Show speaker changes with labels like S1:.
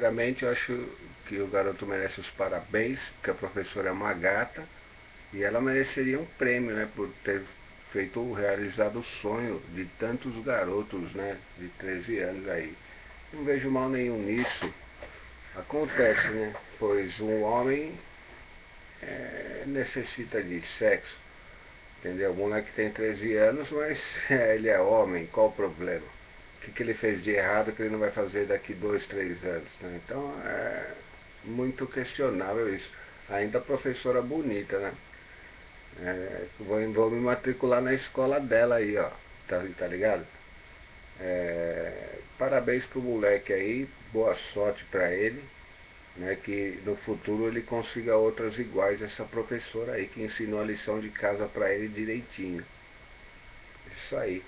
S1: Primeiramente, eu acho que o garoto merece os parabéns, porque a professora é uma gata, e ela mereceria um prêmio, né, por ter feito, realizado o sonho de tantos garotos, né, de 13 anos aí. Não vejo mal nenhum nisso. Acontece, né, pois um homem é, necessita de sexo, entendeu? O moleque tem 13 anos, mas é, ele é homem, qual o problema? O que, que ele fez de errado que ele não vai fazer daqui dois, três anos, né? Então é muito questionável isso. Ainda professora bonita, né? É, vou, vou, me matricular na escola dela aí, ó. Tá, tá ligado? É, parabéns pro moleque aí, boa sorte para ele. Né, que no futuro ele consiga outras iguais essa professora aí que ensinou a lição de casa para ele direitinho. Isso aí.